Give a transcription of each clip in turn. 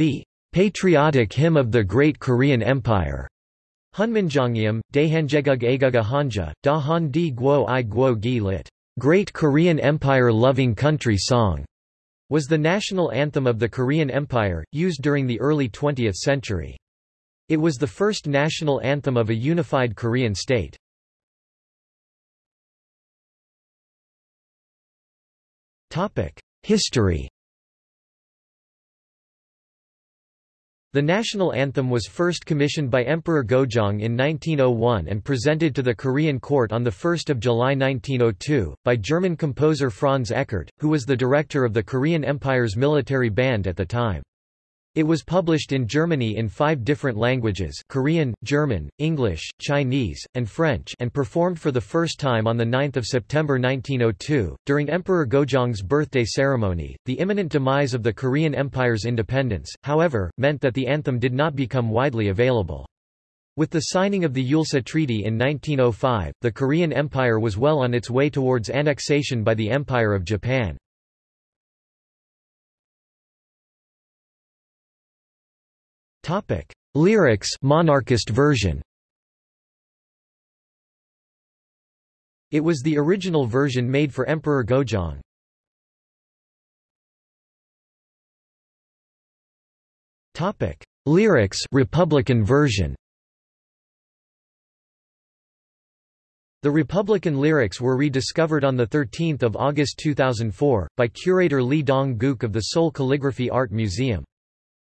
The patriotic hymn of the Great Korean Empire. Hunminjeongeum, Daehanjegug Aguga Hanja, Da Han Di Guo I Guo Gi lit. Great Korean Empire Loving Country Song, was the national anthem of the Korean Empire, used during the early 20th century. It was the first national anthem of a unified Korean state. History The national anthem was first commissioned by Emperor Gojong in 1901 and presented to the Korean court on 1 July 1902, by German composer Franz Eckert, who was the director of the Korean Empire's military band at the time. It was published in Germany in five different languages Korean, German, English, Chinese, and French and performed for the first time on 9 September 1902, during Emperor Gojong's birthday ceremony. The imminent demise of the Korean Empire's independence, however, meant that the anthem did not become widely available. With the signing of the Eulsa Treaty in 1905, the Korean Empire was well on its way towards annexation by the Empire of Japan. Topic: Lyrics monarchist version. It was the original version made for Emperor Gojong. Topic: Lyrics Republican version. The Republican lyrics were rediscovered on 13 August 2004, by curator Lee Dong-gook of the Seoul Calligraphy Art Museum.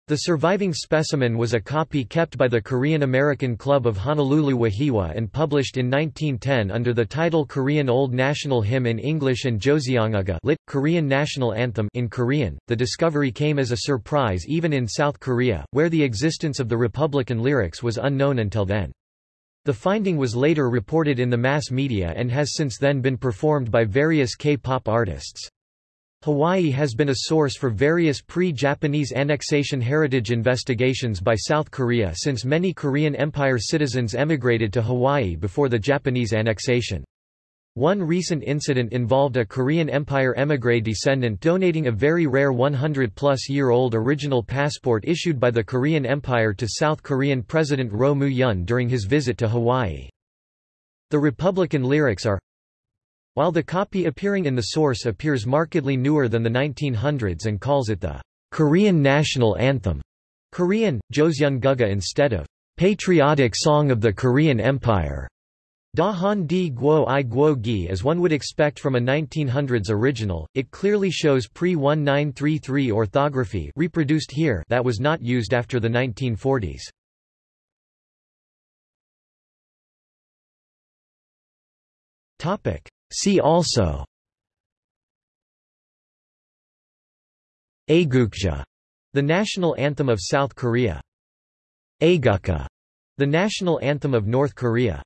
The surviving specimen was a copy kept by the Korean American Club of Honolulu Wahiawa and published in 1910 under the title Korean Old National Hymn in English and Joseongaga lit. Korean National Anthem in Korean. The discovery came as a surprise even in South Korea, where the existence of the Republican lyrics was unknown until then. The finding was later reported in the mass media and has since then been performed by various K-pop artists. Hawaii has been a source for various pre-Japanese annexation heritage investigations by South Korea since many Korean Empire citizens emigrated to Hawaii before the Japanese annexation. One recent incident involved a Korean Empire émigré descendant donating a very rare 100-plus-year-old original passport issued by the Korean Empire to South Korean President Roh Moo-hyun during his visit to Hawaii. The Republican lyrics are while the copy appearing in the source appears markedly newer than the 1900s and calls it the Korean national anthem, Korean, Joseongaga instead of patriotic song of the Korean Empire. Da Han Di Guo I Guo Gi as one would expect from a 1900s original, it clearly shows pre-1933 orthography reproduced here that was not used after the 1940s. Topic. See also Aegukga, the national anthem of South Korea. Aegukka, the national anthem of North Korea